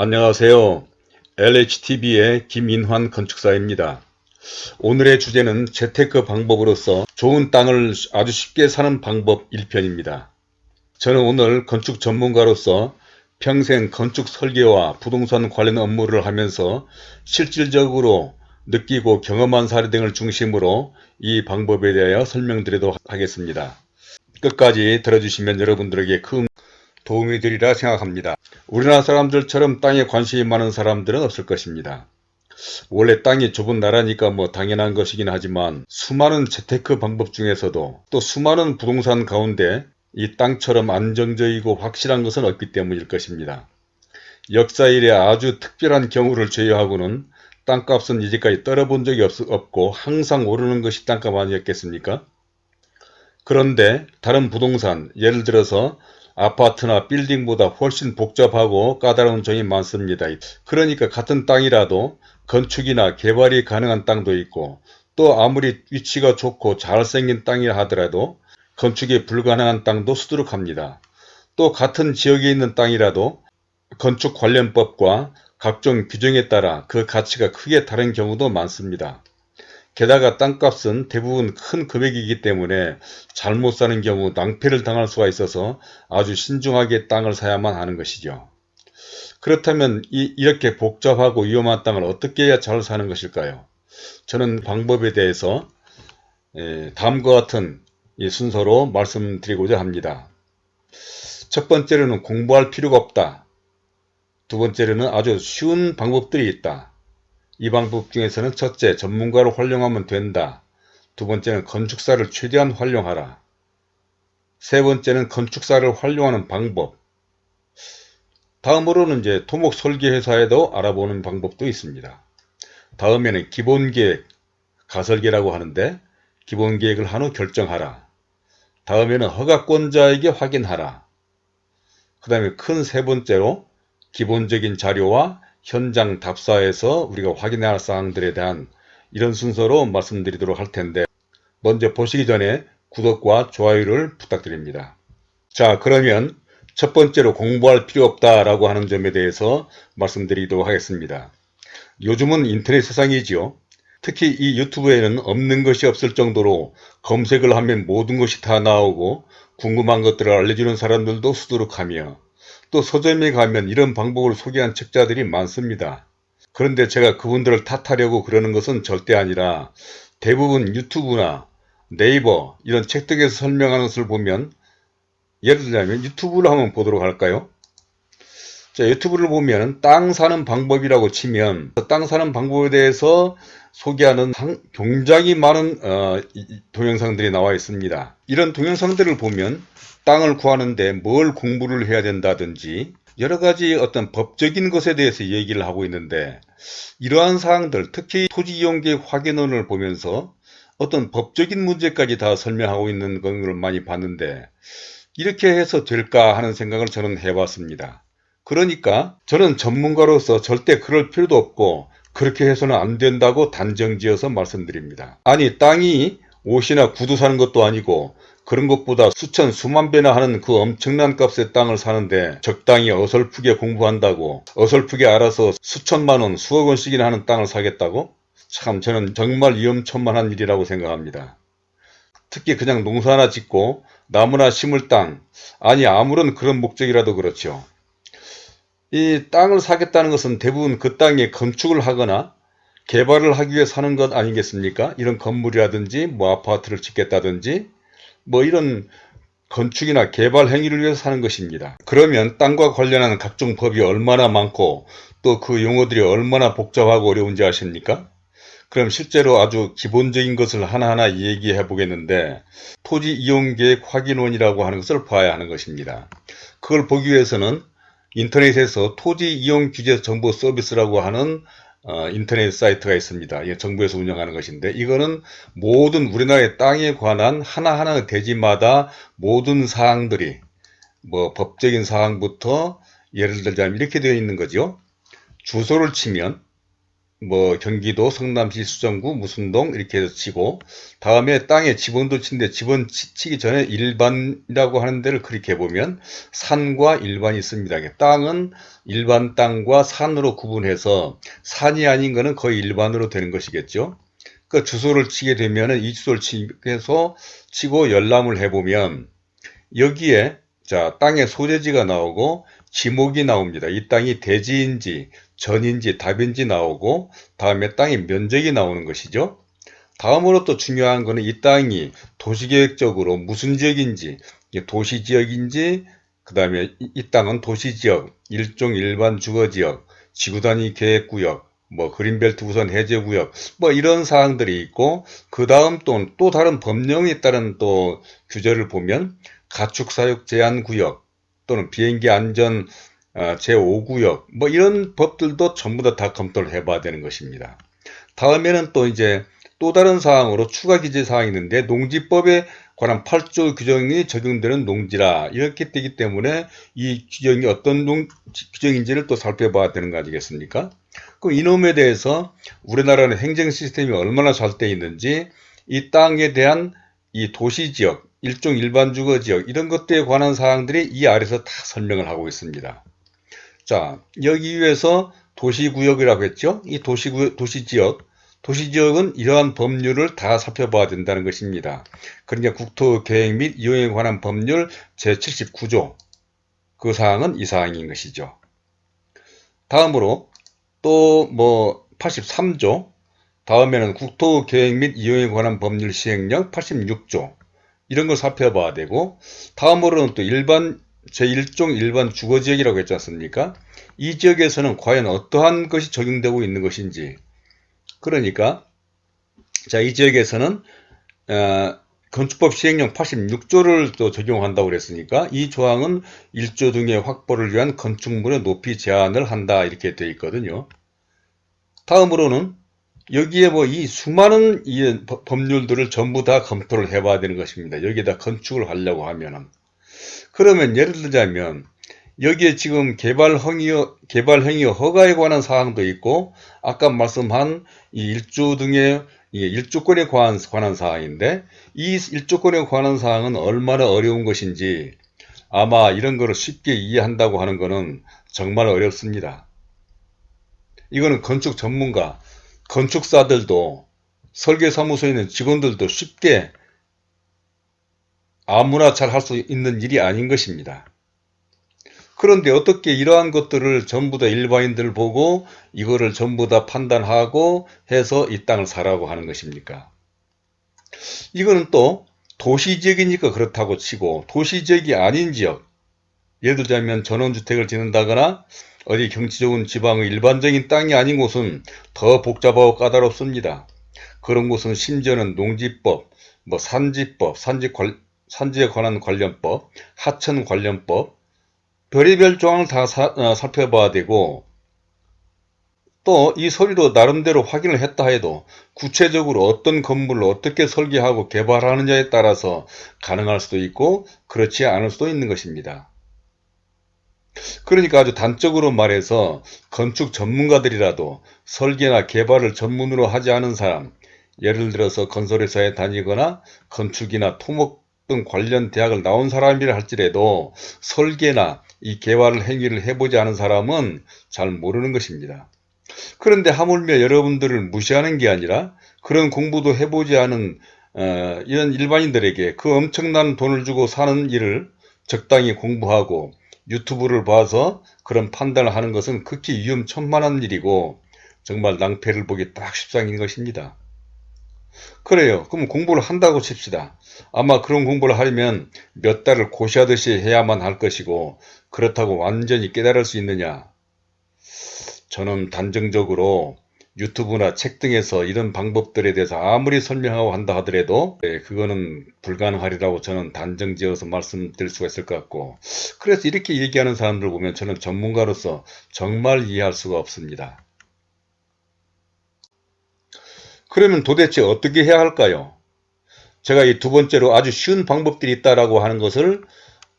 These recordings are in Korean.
안녕하세요. LHTV의 김인환 건축사입니다. 오늘의 주제는 재테크 방법으로서 좋은 땅을 아주 쉽게 사는 방법 1편입니다. 저는 오늘 건축 전문가로서 평생 건축 설계와 부동산 관련 업무를 하면서 실질적으로 느끼고 경험한 사례 등을 중심으로 이 방법에 대하여 설명드리도록 하겠습니다. 끝까지 들어주시면 여러분들에게 큰 도움이 되리라 생각합니다. 우리나라 사람들처럼 땅에 관심이 많은 사람들은 없을 것입니다. 원래 땅이 좁은 나라니까 뭐 당연한 것이긴 하지만 수많은 재테크 방법 중에서도 또 수많은 부동산 가운데 이 땅처럼 안정적이고 확실한 것은 없기 때문일 것입니다. 역사 이래 아주 특별한 경우를 제외하고는 땅값은 이제까지 떨어본 적이 없, 없고 항상 오르는 것이 땅값 아니었겠습니까? 그런데 다른 부동산 예를 들어서 아파트나 빌딩보다 훨씬 복잡하고 까다로운 점이 많습니다. 그러니까 같은 땅이라도 건축이나 개발이 가능한 땅도 있고 또 아무리 위치가 좋고 잘생긴 땅이라 하더라도 건축이 불가능한 땅도 수두룩합니다. 또 같은 지역에 있는 땅이라도 건축 관련법과 각종 규정에 따라 그 가치가 크게 다른 경우도 많습니다. 게다가 땅값은 대부분 큰 금액이기 때문에 잘못 사는 경우 낭패를 당할 수가 있어서 아주 신중하게 땅을 사야만 하는 것이죠. 그렇다면 이, 이렇게 복잡하고 위험한 땅을 어떻게 해야 잘 사는 것일까요? 저는 방법에 대해서 에, 다음과 같은 순서로 말씀드리고자 합니다. 첫 번째로는 공부할 필요가 없다. 두 번째로는 아주 쉬운 방법들이 있다. 이 방법 중에서는 첫째, 전문가를 활용하면 된다. 두 번째는 건축사를 최대한 활용하라. 세 번째는 건축사를 활용하는 방법. 다음으로는 이제 토목 설계 회사에도 알아보는 방법도 있습니다. 다음에는 기본계획, 가설계라고 하는데 기본계획을 한 후 결정하라. 다음에는 허가권자에게 확인하라. 그 다음에 큰 세 번째로 기본적인 자료와 현장 답사에서 우리가 확인해야 할 사항들에 대한 이런 순서로 말씀드리도록 할 텐데 먼저 보시기 전에 구독과 좋아요를 부탁드립니다. 자 그러면 첫 번째로 공부할 필요 없다라고 하는 점에 대해서 말씀드리도록 하겠습니다. 요즘은 인터넷 세상이지요. 특히 이 유튜브에는 없는 것이 없을 정도로 검색을 하면 모든 것이 다 나오고 궁금한 것들을 알려주는 사람들도 수두룩하며 또 서점에 가면 이런 방법을 소개한 책자들이 많습니다. 그런데 제가 그분들을 탓하려고 그러는 것은 절대 아니라 대부분 유튜브나 네이버 이런 책 등에서 설명하는 것을 보면 예를 들자면 유튜브를 한번 보도록 할까요? 자, 유튜브를 보면 땅 사는 방법이라고 치면 땅 사는 방법에 대해서 소개하는 굉장히 많은 어, 동영상들이 나와 있습니다. 이런 동영상들을 보면 땅을 구하는데 뭘 공부를 해야 된다든지 여러 가지 어떤 법적인 것에 대해서 얘기를 하고 있는데 이러한 사항들 특히 토지이용계획 확인원을 보면서 어떤 법적인 문제까지 다 설명하고 있는 걸 많이 봤는데 이렇게 해서 될까 하는 생각을 저는 해봤습니다. 그러니까 저는 전문가로서 절대 그럴 필요도 없고 그렇게 해서는 안 된다고 단정지어서 말씀드립니다. 아니 땅이 옷이나 구두 사는 것도 아니고 그런 것보다 수천 수만 배나 하는 그 엄청난 값의 땅을 사는데 적당히 어설프게 공부한다고 어설프게 알아서 수천만 원 수억 원씩이나 하는 땅을 사겠다고? 참 저는 정말 위험천만한 일이라고 생각합니다. 특히 그냥 농사나 짓고 나무나 심을 땅 아니 아무런 그런 목적이라도 그렇죠. 이 땅을 사겠다는 것은 대부분 그 땅에 건축을 하거나 개발을 하기 위해 사는 것 아니겠습니까? 이런 건물이라든지 뭐 아파트를 짓겠다든지 뭐 이런 건축이나 개발 행위를 위해서 사는 것입니다. 그러면 땅과 관련한 각종 법이 얼마나 많고 또 그 용어들이 얼마나 복잡하고 어려운지 아십니까? 그럼 실제로 아주 기본적인 것을 하나하나 얘기해 보겠는데 토지 이용계획 확인원이라고 하는 것을 봐야 하는 것입니다. 그걸 보기 위해서는 인터넷에서 토지 이용 규제 정보 서비스라고 하는 어, 인터넷 사이트가 있습니다. 이 정부에서 운영하는 것인데 이거는 모든 우리나라의 땅에 관한 하나하나 대지마다 모든 사항들이 뭐 법적인 사항부터 예를 들자면 이렇게 되어 있는 거죠. 주소를 치면 뭐 경기도 성남시 수정구 무슨동 이렇게 치고 다음에 땅에 지번 도 치는데 지번 치기 전에 일반이라고 하는 데를 그렇게 보면 산과 일반이 있습니다. 땅은 일반 땅과 산으로 구분해서 산이 아닌 것은 거의 일반으로 되는 것이겠죠. 그 주소를 치게 되면은 이 주소를 치서 치고 열람을 해보면 여기에 자 땅의 소재지가 나오고 지목이 나옵니다. 이 땅이 대지인지 전인지 답인지 나오고 다음에 땅의 면적이 나오는 것이죠. 다음으로 또 중요한 것은 이 땅이 도시계획적으로 무슨 지역인지 도시지역인지 그 다음에 이 땅은 도시지역, 일종 일반 주거지역, 지구단위 계획구역, 뭐 그린벨트 우선 해제구역 뭐 이런 사항들이 있고 그 다음 또, 또 다른 법령에 따른 또 규제를 보면 가축사육 제한구역 또는 비행기 안전 어, 제5구역 뭐 이런 법들도 전부 다, 다 검토를 해봐야 되는 것입니다. 다음에는 또 이제 또 다른 사항으로 추가 기재 사항이 있는데 농지법에 관한 8조 규정이 적용되는 농지라 이렇게 되기 때문에 이 규정이 어떤 농, 규정인지를 또 살펴봐야 되는 거 아니겠습니까? 그럼 이놈에 대해서 우리나라는 행정 시스템이 얼마나 잘 돼 있는지 이 땅에 대한 이 도시지역, 일종 일반 주거 지역 이런 것들에 관한 사항들이 이 아래서 다 설명을 하고 있습니다. 자, 여기 위에서 도시구역이라고 했죠. 이 도시구, 도시지역, 도시지역은 이러한 법률을 다 살펴봐야 된다는 것입니다. 그러니까 국토계획 및 이용에 관한 법률 제79조 그 사항은 이 사항인 것이죠. 다음으로 또 뭐 83조 다음에는 국토계획 및 이용에 관한 법률 시행령 86조 이런 걸 살펴봐야 되고 다음으로는 또 일반 제1종 일반 주거지역이라고 했지 않습니까? 이 지역에서는 과연 어떠한 것이 적용되고 있는 것인지 그러니까 자 이 지역에서는 어, 건축법 시행령 86조를 또 적용한다고 그랬으니까 이 조항은 1조 등의 확보를 위한 건축물의 높이 제한을 한다 이렇게 되어 있거든요. 다음으로는 여기에 뭐 이 수많은 이 법률들을 전부 다 검토를 해 봐야 되는 것입니다. 여기에다 건축을 하려고 하면은 그러면 예를 들자면 여기에 지금 개발 행위, 개발 행위 허가에 관한 사항도 있고 아까 말씀한 이 일조 등의 일조권에 관한, 관한 사항인데 이 일조권에 관한 사항은 얼마나 어려운 것인지 아마 이런 거를 쉽게 이해한다고 하는 것은 정말 어렵습니다. 이거는 건축 전문가, 건축사들도 설계사무소에 있는 직원들도 쉽게 아무나 잘 할 수 있는 일이 아닌 것입니다. 그런데 어떻게 이러한 것들을 전부 다 일반인들 보고 이거를 전부 다 판단하고 해서 이 땅을 사라고 하는 것입니까? 이거는 또 도시 지역이니까 그렇다고 치고 도시 지역이 아닌 지역 예를 들자면 전원주택을 짓는다거나 어디 경치 좋은 지방의 일반적인 땅이 아닌 곳은 더 복잡하고 까다롭습니다. 그런 곳은 심지어는 농지법, 뭐 산지법, 산지 관, 산지에 관한 관련법, 하천 관련법, 별의별 조항을 다 사, 어, 살펴봐야 되고 또 이 서류도 나름대로 확인을 했다 해도 구체적으로 어떤 건물을 어떻게 설계하고 개발하느냐에 따라서 가능할 수도 있고 그렇지 않을 수도 있는 것입니다. 그러니까 아주 단적으로 말해서 건축 전문가들이라도 설계나 개발을 전문으로 하지 않은 사람 예를 들어서 건설회사에 다니거나 건축이나 토목 등 관련 대학을 나온 사람이라 할지라도 설계나 이 개발 행위를 해보지 않은 사람은 잘 모르는 것입니다. 그런데 하물며 여러분들을 무시하는 게 아니라 그런 공부도 해보지 않은 어, 이런 일반인들에게 그 엄청난 돈을 주고 사는 일을 적당히 공부하고 유튜브를 봐서 그런 판단을 하는 것은 극히 위험천만한 일이고 정말 낭패를 보기 딱 십상인 것입니다. 그래요. 그럼 공부를 한다고 칩시다. 아마 그런 공부를 하려면 몇 달을 고시하듯이 해야만 할 것이고 그렇다고 완전히 깨달을 수 있느냐? 저는 단정적으로 유튜브나 책 등에서 이런 방법들에 대해서 아무리 설명하고 한다 하더라도 네, 그거는 불가능하리라고 저는 단정지어서 말씀드릴 수가 있을 것 같고 그래서 이렇게 얘기하는 사람들 보면 저는 전문가로서 정말 이해할 수가 없습니다. 그러면 도대체 어떻게 해야 할까요? 제가 이 두 번째로 아주 쉬운 방법들이 있다라고 하는 것을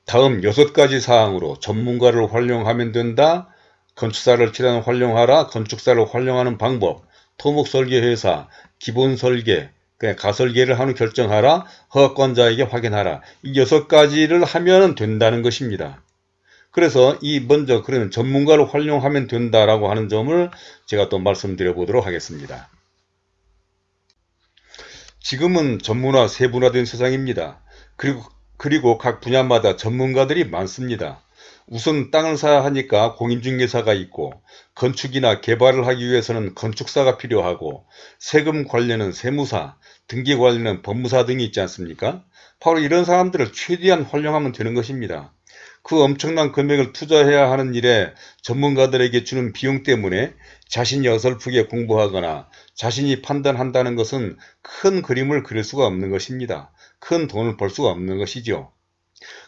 다음 여섯 가지 사항으로 전문가를 활용하면 된다. 건축사를 치료하는 활용하라. 건축사를 활용하는 방법. 토목설계회사, 기본설계, 가설계를 하는 결정하라, 허가권자에게 확인하라. 이 여섯 가지를 하면 된다는 것입니다. 그래서 이 먼저 그러면 전문가를 활용하면 된다라고 하는 점을 제가 또 말씀드려 보도록 하겠습니다. 지금은 전문화 세분화된 세상입니다. 그리고 그리고 각 분야마다 전문가들이 많습니다. 우선 땅을 사야 하니까 공인중개사가 있고 건축이나 개발을 하기 위해서는 건축사가 필요하고 세금 관련은 세무사, 등기 관련은 법무사 등이 있지 않습니까? 바로 이런 사람들을 최대한 활용하면 되는 것입니다. 그 엄청난 금액을 투자해야 하는 일에 전문가들에게 주는 비용 때문에 자신이 어설프게 공부하거나 자신이 판단한다는 것은 큰 그림을 그릴 수가 없는 것입니다. 큰 돈을 벌 수가 없는 것이죠.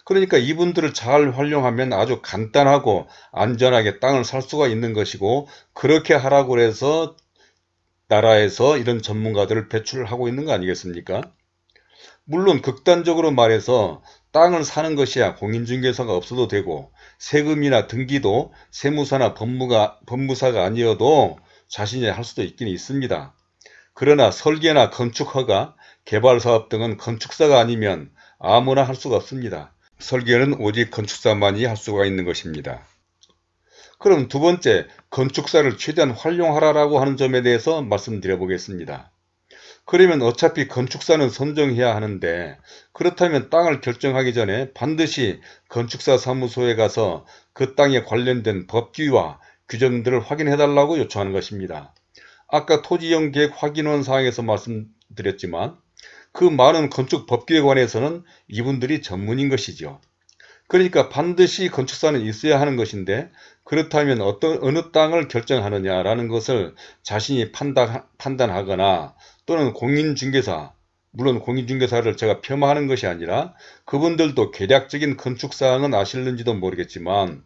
그러니까 이분들을 잘 활용하면 아주 간단하고 안전하게 땅을 살 수가 있는 것이고 그렇게 하라고 해서 나라에서 이런 전문가들을 배출하고 있는 거 아니겠습니까? 물론 극단적으로 말해서 땅을 사는 것이야 공인중개사가 없어도 되고 세금이나 등기도 세무사나 법무가, 법무사가 아니어도 자신이 할 수도 있긴 있습니다. 그러나 설계나 건축허가, 개발사업 등은 건축사가 아니면 아무나 할 수가 없습니다. 설계는 오직 건축사만이 할 수가 있는 것입니다. 그럼 두 번째, 건축사를 최대한 활용하라고 하는 점에 대해서 말씀드려 보겠습니다. 그러면 어차피 건축사는 선정해야 하는데 그렇다면 땅을 결정하기 전에 반드시 건축사 사무소에 가서 그 땅에 관련된 법규와 규정들을 확인해 달라고 요청하는 것입니다. 아까 토지용 계획 확인원 사항에서 말씀드렸지만 그 많은 건축 법규에 관해서는 이분들이 전문인 것이죠. 그러니까 반드시 건축사는 있어야 하는 것인데 그렇다면 어떤 어느 땅을 결정하느냐라는 것을 자신이 판단, 판단하거나 또는 공인중개사 물론 공인중개사를 제가 폄하하는 것이 아니라 그분들도 계략적인 건축사항은 아실는지도 모르겠지만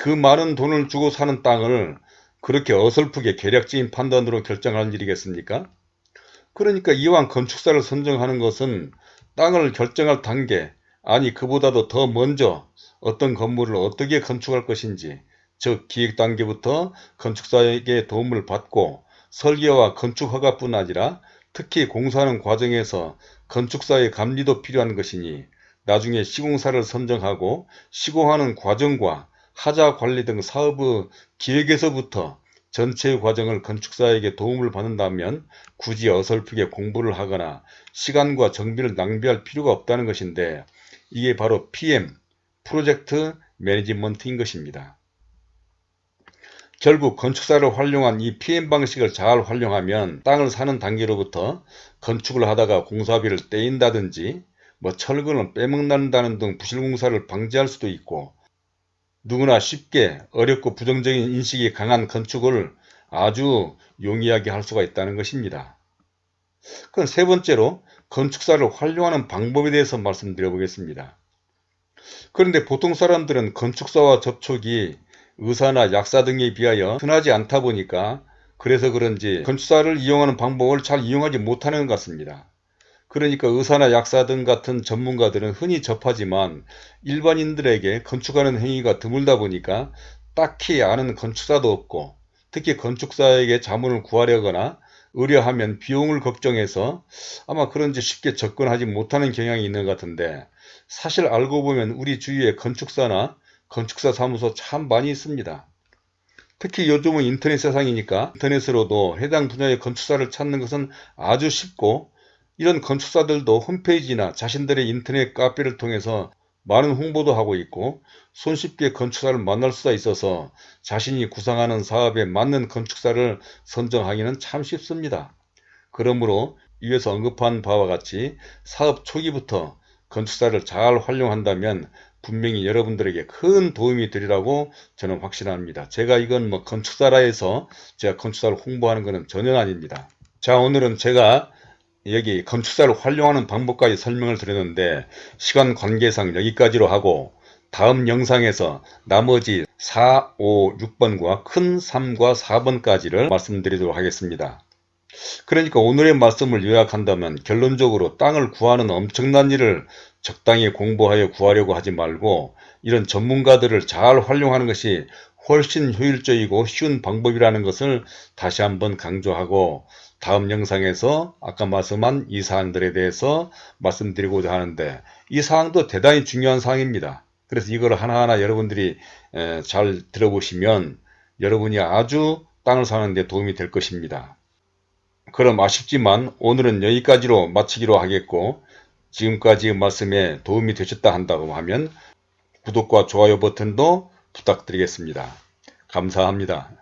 그 많은 돈을 주고 사는 땅을 그렇게 어설프게 계략적인 판단으로 결정할 일이겠습니까? 그러니까 이왕 건축사를 선정하는 것은 땅을 결정할 단계 아니 그보다도 더 먼저 어떤 건물을 어떻게 건축할 것인지 즉 기획 단계부터 건축사에게 도움을 받고 설계와 건축 허가뿐 아니라 특히 공사하는 과정에서 건축사의 감리도 필요한 것이니 나중에 시공사를 선정하고 시공하는 과정과 하자 관리 등 사업의 기획에서부터 전체 과정을 건축사에게 도움을 받는다면 굳이 어설프게 공부를 하거나 시간과 정비를 낭비할 필요가 없다는 것인데 이게 바로 PM, 프로젝트 매니지먼트인 것입니다. 결국 건축사를 활용한 이 PM 방식을 잘 활용하면 땅을 사는 단계로부터 건축을 하다가 공사비를 떼인다든지 뭐 철근을 빼먹는다는 등 부실공사를 방지할 수도 있고 누구나 쉽게 어렵고 부정적인 인식이 강한 건축을 아주 용이하게 할 수가 있다는 것입니다. 그럼 세 번째로 건축사를 활용하는 방법에 대해서 말씀드려 보겠습니다. 그런데 보통 사람들은 건축사와 접촉이 의사나 약사 등에 비하여 흔하지 않다 보니까 그래서 그런지 건축사를 이용하는 방법을 잘 이용하지 못하는 것 같습니다. 그러니까 의사나 약사 등 같은 전문가들은 흔히 접하지만 일반인들에게 건축하는 행위가 드물다 보니까 딱히 아는 건축사도 없고 특히 건축사에게 자문을 구하려거나 의뢰하면 비용을 걱정해서 아마 그런지 쉽게 접근하지 못하는 경향이 있는 것 같은데 사실 알고 보면 우리 주위에 건축사나 건축사 사무소 참 많이 있습니다. 특히 요즘은 인터넷 세상이니까 인터넷으로도 해당 분야의 건축사를 찾는 것은 아주 쉽고 이런 건축사들도 홈페이지나 자신들의 인터넷 카페를 통해서 많은 홍보도 하고 있고 손쉽게 건축사를 만날 수가 있어서 자신이 구상하는 사업에 맞는 건축사를 선정하기는 참 쉽습니다. 그러므로 위에서 언급한 바와 같이 사업 초기부터 건축사를 잘 활용한다면 분명히 여러분들에게 큰 도움이 되리라고 저는 확신합니다. 제가 이건 뭐 건축사라 해서 제가 건축사를 홍보하는 것은 전혀 아닙니다. 자 오늘은 제가 여기 건축사를 활용하는 방법까지 설명을 드렸는데 시간 관계상 여기까지로 하고 다음 영상에서 나머지 4, 5, 6번과 큰 3과 4번까지를 말씀드리도록 하겠습니다. 그러니까 오늘의 말씀을 요약한다면 결론적으로 땅을 구하는 엄청난 일을 적당히 공부하여 구하려고 하지 말고 이런 전문가들을 잘 활용하는 것이 훨씬 효율적이고 쉬운 방법이라는 것을 다시 한번 강조하고 다음 영상에서 아까 말씀한 이 사항들에 대해서 말씀드리고자 하는데 이 사항도 대단히 중요한 사항입니다. 그래서 이걸 하나하나 여러분들이 잘 들어보시면 여러분이 아주 땅을 사는 데 도움이 될 것입니다. 그럼 아쉽지만 오늘은 여기까지로 마치기로 하겠고 지금까지 말씀에 도움이 되셨다 한다고 하면 구독과 좋아요 버튼도 부탁드리겠습니다. 감사합니다.